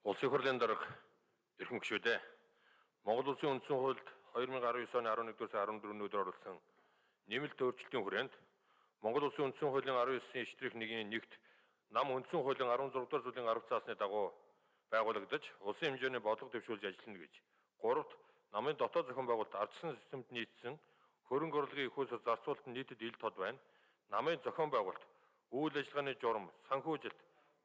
Улсын хурлын дарга эрхэм гишүүдээ Монгол Улсын үндсэн хуульд 2019 оны 11-р сарын 14-ний өдөр оруулсан нэмэлт өөрчлөлтийн хүрээнд Монгол Улсын үндсэн хуулийн 19-ийн штрих 1-ийн нэгт нам үндсэн хуулийн 16 дугаар зүйлийн 10 цаасны дагуу байгуулагдаж улсын хэмжээний бодлого дэвшүүлж ажиллана гэж. Гуравт намын дотоод зохион байгуулалт ардчсан системд нийцсэн хөрөнгө орлогын их хөлс зарцуулалт нийтэд ил тод байна. Намын зохион байгуулалт үйл ажиллагааны журам, санхүүжилт,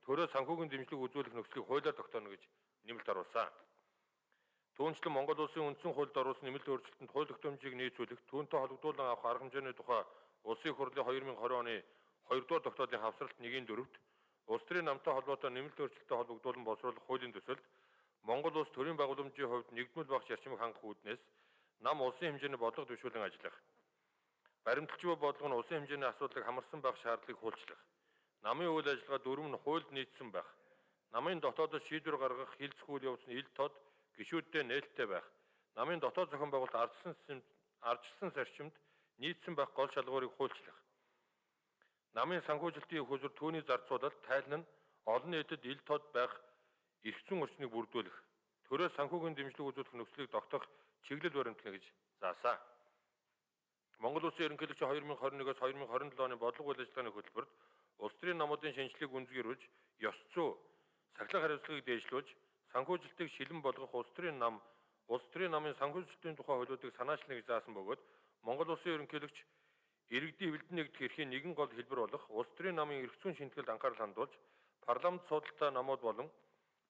төрөө санхүүгийн дэмжлэг үзүүлэх нөхцөлийг хуулиар тогтооно гэж нэмэлт оруулсан. Түүнчлэн Монгол Улсын үндсэн хуульд оруулсан нэмэлт өөрчлөлтөнд хууль тогтоомжийг нийцүүлэх, түүнтэй холбогдуулан авах арга хэмжээний тухай Улсын хурлын 2020 оны 2 дугаар тогтоолын хавсралт 1-4-т Улс төрийн намтай холбоотой нэмэлт өөрчлөлтөд холбогдуулан боловсруулах хуулийн төсөлд Монгол улс төрийн байгууламжийн хувьд нэгдмэл багш зарчмыг хангах үүднээс нам улсын хэмжээний бодлого дэвшүүлэн ажиллах. Баримталч бодлого нь улсын хэмжээний асуудлыг хамарсан байх шаардлагыг хуульчлах намын үйл ажиллагаа дөрөв нь хуульд нийцсэн байх. Намын дотоодод шийдвэр гаргах хилцэх үйл явц нь ил тод гишүүдтэй нээлттэй байх. Намын дотоод зохион байгуулалт ардсан ардчилсан зарчимд нийцсэн байх гол шалгуурыг хуульчлах. Намын санхүүжилтийн хөзөр түүний зарцуулалт тайлан нь олон нийтэд ил тод байх эрхцэн орчныг бүрдүүлэх, төрөө санхүүгийн дэмжлэг үзүүлэх нөхцөлийг тогтоох чиглэл баримтлана гэж заасан. Монгол Улсын ерөнхийлөгч 2021-с 2027 оны бодлого үйл ажиллагааны хөтөлбөрт улс төрийн намуудын шинжилгээг үндэсгэрүүлж, ёс зүй, сахилга хариуцлагыг дээшлүүлж, санхүүжилтийг шилэн болгох улс төрийн нам, улс төрийн намын санхүүжилтийн тухай хуулиудыг санаачлах гэж заасан бөгөөд Монгол Улсын ерөнхийлөгч иргэдийн хөвөлдөн нэгдэх эрхийн нэгэн гол хэлбэр болох улс төрийн намын эрх зүйн шинтгэлд анхаарал хандуулж, парламент судалтай намууд болон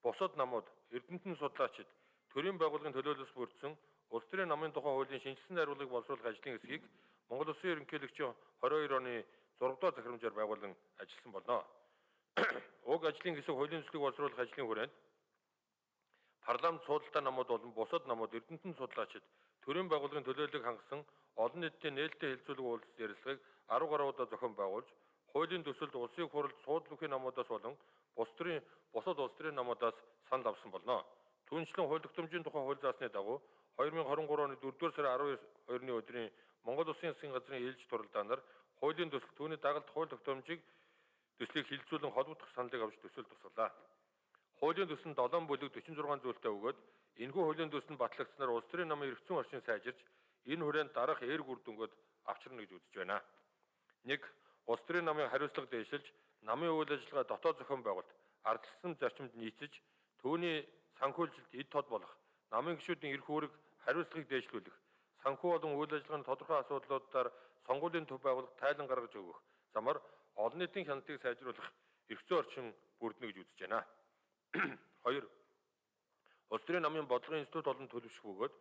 бусад намууд, эрдэмтэн судлаачид, төрийн байгууллагын төлөөлөлс бүрдсэн улс төрийн намын тухай хуулийн шинжилсэн найруулгыг боловсруулах ажлын хэсгийг Монгол Улсын ерөнхийлөгчийн 22 оны 6 дугаар захирамжаар байгуулан ажилласан болно. Уг ажлын хэсэг хуулийн төслийг боловсруулах ажлын хүрээнд парламент судалтай намууд болон бусад намууд эрдэмтэн судлаачид төрийн байгууллагын төлөөллөг хангасан олон нийтийн нээлттэй хэлцүүлэг уулзалт ярилцлагыг 10 гаруй удаа зохион байгуулж, хуулийн төсөлд улсын хурлд суудлын үхий намуудаас болон бус төрийн бусад улс төрийн намуудаас санал авсан болно. Түүнчлэн хууль тогтоомжийн тухай хууль заасны дагуу 2023 оны 4-р сарын 12-ны өдрийн Монгол Улсын засгийн газрын ээлж туралдаанаар хуулийн төсөл түүний дагалт хууль тогтоомжийг төслийг хилцүүлэн холбогдох саналыг авч төсөл тусгалаа. Хуулийн төсөл нь 7 бүлэг 46 зүйлтэй өгөөд энэхүү хуулийн төсөл нь батлагдсанаар улс төрийн намын эрхцэн орчин сайжирч энэ хүрээнд дараах эерэг үр дүнгууд авчирна гэж үзэж байна. 1. Улс төрийн намын хариуцлага дэвшилж, намын үйл ажиллагаа дотоод зохион байгуулалт ардчилсан зарчимд нийцэж, түүний санхүүжилт эд тод болох намын гишүүдийн эрх үүрэг хариуцлагыг дээшлүүлэх, санхүү болон үйл ажиллагааны тодорхой асуудлуудаар сонгуулийн төв байгуулах тайлан гаргаж өгөх замаар олон нийтийн хяналтыг сайжруулах эрхцэн орчин бүрдэнэ гэж үзэж байна. 2. Улс төрийн намын бодлогын институт болон төлөвшөх бөгөөд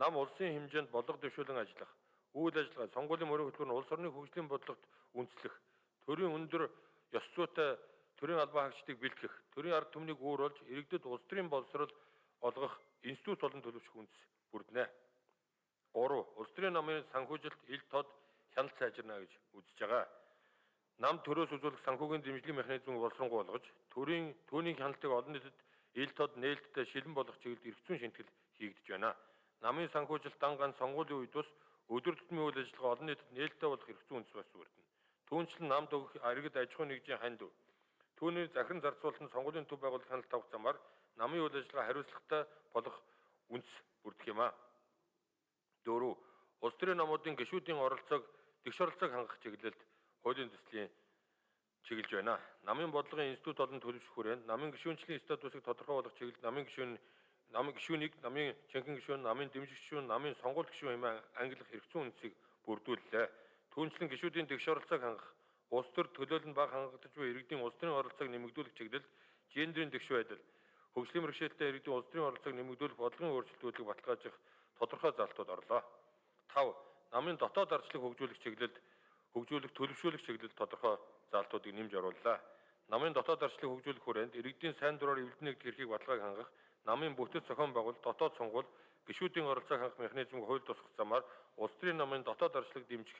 нам улсын хэмжээнд бодлого дэвшүүлэн ажиллах, үйл ажиллагаа, сонгуулийн мөрийн хөтөлбөр нь улс орны хөгжлийн бодлогот үндэслэх, төрийн өндөр ёс зүйтэй төрийн албан хаагчдыг бэлтгэх, төрийн ард түмнийг үүрүүлж иргэдэд улс төрийн боловсрол олгох институт болон төлөвшөх үндэс бүрдэнэ. 3. Улс төрийн намын санхүүжилт ил тод хяналт сайжирна гэж үзэж байгаа. Нам төрөөс үзүүлэх санхүүгийн дэмжлэгийн механизмыг боловсронгуй болгож, төрийн түүний хяналтыг олон нийтэд ил тод нээлттэй шилэн болгох чиглэлд эрх зүйн шинтгэл хийгдэж байна. Намын санхүүжилт дан ганц сонгуулийн үед бас өдөр тутмын үйл ажиллагаа олон нийтэд нээлттэй болох эрх зүйн үндэс бас бүрдэнэ. Түүнчлэн намд өгөх аригд аж ахуйн нэгжийн ханд түүний захиран зарцуулалт нь сонгуулийн төв байгуулах хяналт авах замаар намын үйл ажиллагаа хариуцлагатай болох үндэс бүрдэх юм а. 4. Улс төрийн намуудын гишүүдийн оролцоог тэгш оролцоог хангах чиглэлд хуулийн төслийн чиглэж байна. Намын бодлогын институт болон төлөвшөх хүрээнд намын гишүүнчлийн статусыг тодорхой болгох чиглэлд намын гишүүн намын гишүүнийг намын чанхин гишүүн, намын дэмжигч гишүүн, намын сонгуульт гишүүн хэмээн ангилах хэрэгцээ үндсийг бүрдүүллээ. Түүнчлэн гишүүдийн тэгш оролцоог хангах, улс төр төлөөлөл нь бага хангагдаж буй иргэдийн улс төрийн оролцоог нэмэгдүүлэх чиглэлд гендерийн тэгш байдал, хөгжлийн бэрхшээлтэй иргэдийн улс төрийн оролцоог нэмэгдүүлэх бодлогын өөрчлөлтүүдийг баталгаажих тодорхой залтууд орлоо. 5. Намын дотоод ардчлалыг хөгжүүлэх чиглэлд хөгжүүлэх төлөвшүүлэх чиглэлд тодорхой залтуудыг нэмж орууллаа. Намын дотоод ардчлалыг хөгжүүлэх хүрээнд иргэдийн сайн дураар эвлэлнийг хэрхийг баталгааг хангах, намын бүтэц зохион байгуулалт, дотоод сонгуул, гишүүдийн оролцоог хангах механизмыг хууль тусгах замаар улс төрийн намын дотоод ардчлалыг дэмжих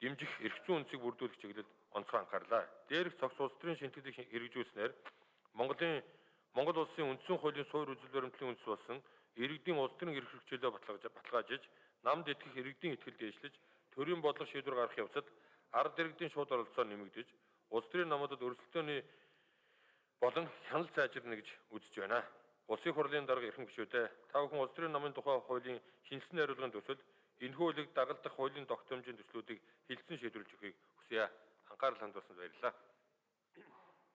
дэмжих эрх зүйн үндсийг бүрдүүлэх чиглэлд онцгой анхаарлаа. Дээрх цогц улс төрийн шинтгэлийг хэрэгжүүлснээр Монголын Монгол улсын үндсэн хуулийн суурь үзэл баримтлалын үндэс болсон иргэдийн улс төрийн эрх хэрэгжүүлээ баталгаажиж намд итгэх иргэдийн итгэл дээшлэж төрийн бодлого шийдвэр гаргах явцад ард иргэдийн шууд оролцоо нэмэгдэж улс төрийн намуудад өрсөлдөөний болон хяналт сайжирна гэж үзэж байна. Улсын хурлын дарга эрхэм гишүүдээ та бүхэн улс төрийн намын тухай хуулийн шинжилсэн хариулгын төсөл энэхүү хуулийг дагалдах хуулийн тогтоомжийн төслүүдийг хилцэн шийдвэрлэж өгөхийг хүсье. Анхаарал хандуулсанд баярлалаа.